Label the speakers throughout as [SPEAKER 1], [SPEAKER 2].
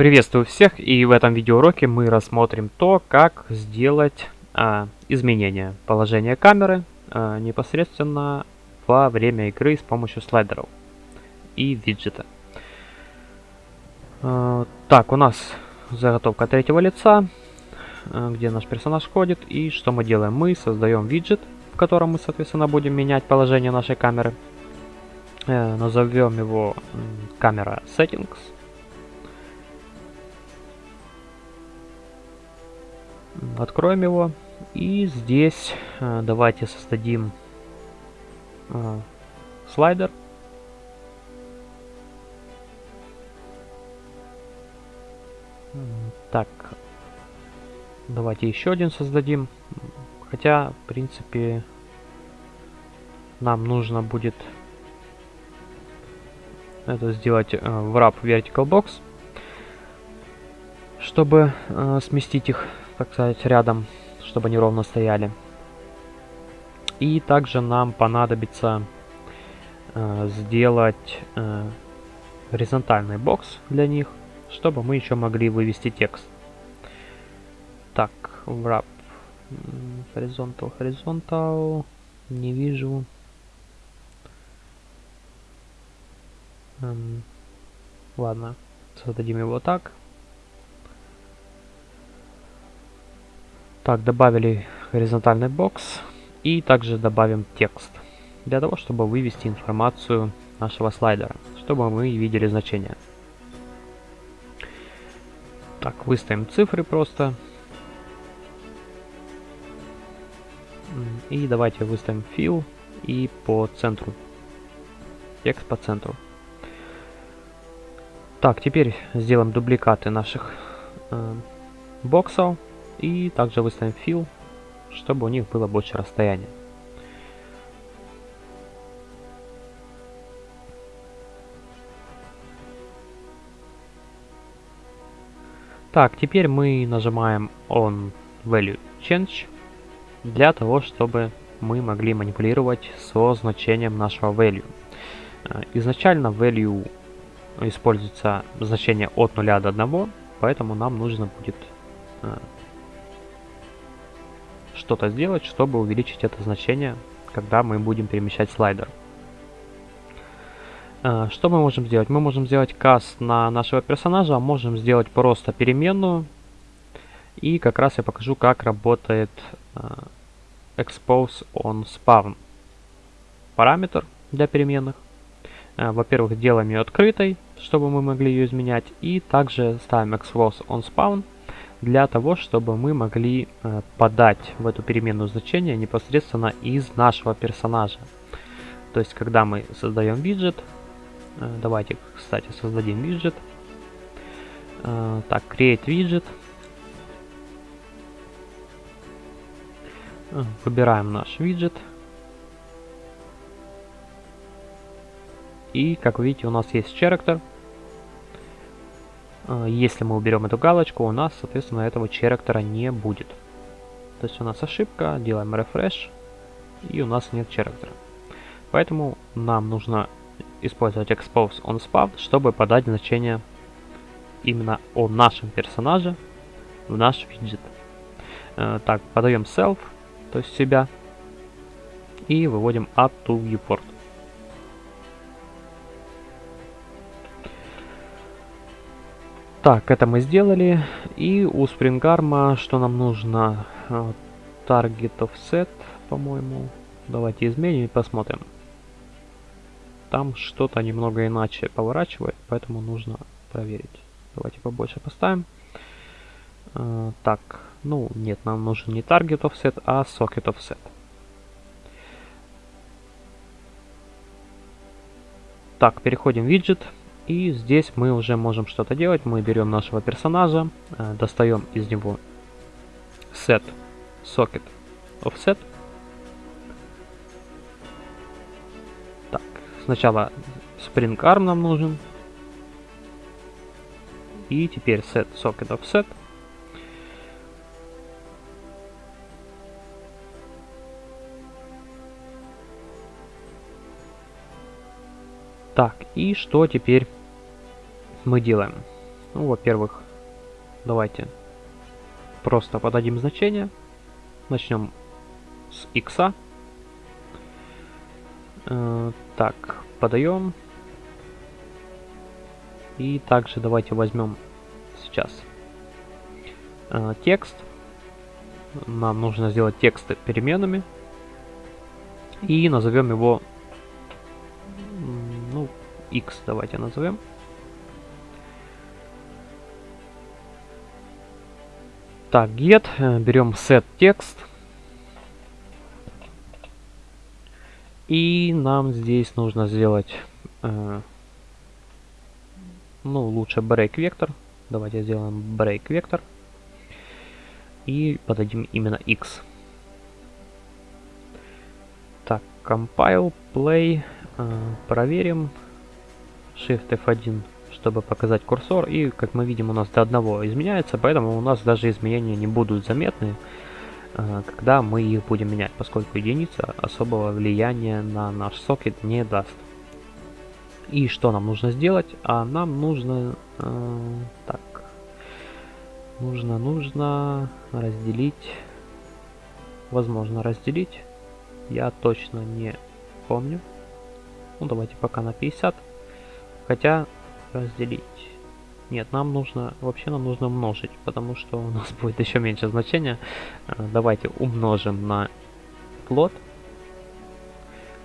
[SPEAKER 1] Приветствую всех и в этом видеоуроке мы рассмотрим то, как сделать а, изменение положения камеры а, непосредственно во время игры с помощью слайдеров и виджета. А, так, у нас заготовка третьего лица, а, где наш персонаж ходит. И что мы делаем? Мы создаем виджет, в котором мы, соответственно, будем менять положение нашей камеры. А, назовем его камера settings. Откроем его. И здесь э, давайте создадим э, слайдер. Так, давайте еще один создадим. Хотя, в принципе, нам нужно будет это сделать э, в wrap vertical box, чтобы э, сместить их так сказать, рядом, чтобы они ровно стояли. И также нам понадобится э, сделать э, горизонтальный бокс для них, чтобы мы еще могли вывести текст. Так, wrap horizontal, horizontal, не вижу. Эм, ладно, создадим его так. Так, добавили горизонтальный бокс и также добавим текст для того, чтобы вывести информацию нашего слайдера, чтобы мы видели значение. Так, выставим цифры просто. И давайте выставим fill и по центру. Текст по центру. Так, теперь сделаем дубликаты наших э, боксов. И также выставим fill, чтобы у них было больше расстояния. Так, теперь мы нажимаем on value change для того, чтобы мы могли манипулировать со значением нашего value. Э, изначально value используется значение от 0 до 1, поэтому нам нужно будет э, что-то сделать, чтобы увеличить это значение, когда мы будем перемещать слайдер. Э, что мы можем сделать? Мы можем сделать каст на нашего персонажа, можем сделать просто переменную. И как раз я покажу, как работает э, expose on spawn параметр для переменных. Э, во-первых, делаем ее открытой, чтобы мы могли ее изменять. И также ставим expose on spawn для того, чтобы мы могли э, подать в эту переменную значение непосредственно из нашего персонажа. То есть, когда мы создаем виджет, э, давайте, кстати, создадим виджет. Э, так, create widget. Выбираем наш виджет. И, как видите, у нас есть character. А, если мы уберем эту галочку, у нас, соответственно, этого черактера не будет. То есть у нас ошибка, делаем refresh, и у нас нет черактера. Поэтому нам нужно использовать expose on spawn, чтобы подать значение именно о нашем персонаже в наш виджет. Э, так, подаем self, то есть себя, и выводим add to viewport. Так, это мы сделали. И у SpringArm что нам нужно? Target offset, по-моему. Давайте изменим и посмотрим. Там что-то немного иначе поворачивает, поэтому нужно проверить. Давайте побольше поставим. Uh, так, ну нет, нам нужен не target offset, а socket offset. Так, переходим в виджет. И здесь мы уже можем что-то делать. Мы берем нашего персонажа, э, достаем из него set socket offset. Так, сначала spring arm нам нужен. И теперь set socket offset. Так, и что теперь мы делаем. Ну, во-первых, давайте просто подадим значение. Начнем с x. Э, так, подаем. И также давайте возьмем сейчас э, текст. Нам нужно сделать тексты переменными. И назовем его, ну, x давайте назовем. Так, get, э, берем set текст. И нам здесь нужно сделать, э, ну, лучше break вектор. Давайте сделаем break вектор. И подадим именно x. Так, compile, play, э, проверим. Shift F1 чтобы показать курсор. И, как мы видим, у нас до одного изменяется, поэтому у нас даже изменения не будут заметны, э, когда мы их будем менять, поскольку единица особого влияния на наш сокет не даст. И что нам нужно сделать? А нам нужно... Э, так. Нужно, нужно разделить... Возможно, разделить. Я точно не помню. Ну, давайте пока на 50. Хотя разделить. Нет, нам нужно, вообще нам нужно умножить, потому что у нас будет еще меньше значения. Э, давайте умножим на плод.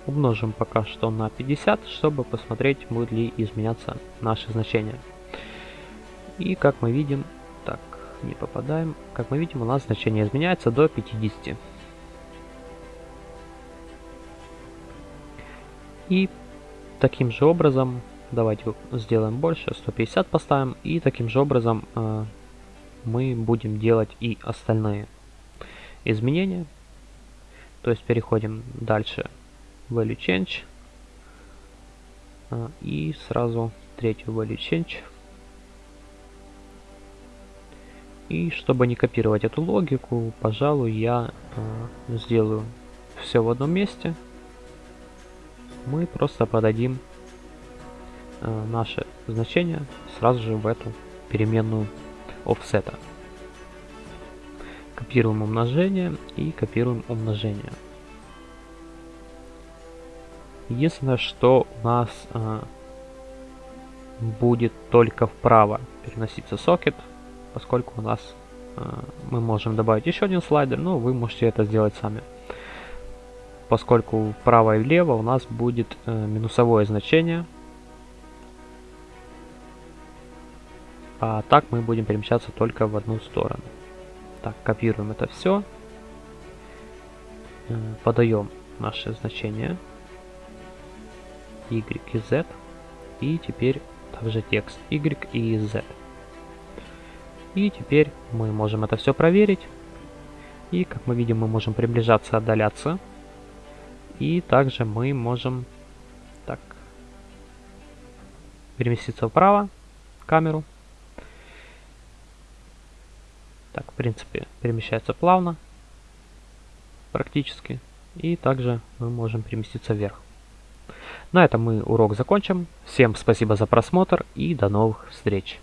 [SPEAKER 1] Умножим пока что на 50, чтобы посмотреть, будет ли изменяться наши значения. И как мы видим, так, не попадаем. Как мы видим, у нас значение изменяется до 50. И таким же образом Давайте сделаем больше, 150 поставим. И таким же образом э, мы будем делать и остальные изменения. То есть переходим дальше value change. Э, и сразу третью value change. И чтобы не копировать эту логику, пожалуй, я э, сделаю все в одном месте. Мы просто подадим наше значение сразу же в эту переменную offset. Копируем умножение и копируем умножение. Единственное, что у нас э, будет только вправо переноситься сокет, поскольку у нас э, мы можем добавить еще один слайдер, но вы можете это сделать сами. Поскольку вправо и влево у нас будет э, минусовое значение, А так мы будем перемещаться только в одну сторону. Так, копируем это все. Э, подаем наши значения. Y и Z. И теперь также текст Y и Z. И теперь мы можем это все проверить. И как мы видим, мы можем приближаться, отдаляться. И также мы можем так переместиться вправо камеру Так, в принципе, перемещается плавно, практически. И также мы можем переместиться вверх. На этом мы урок закончим. Всем спасибо за просмотр и до новых встреч.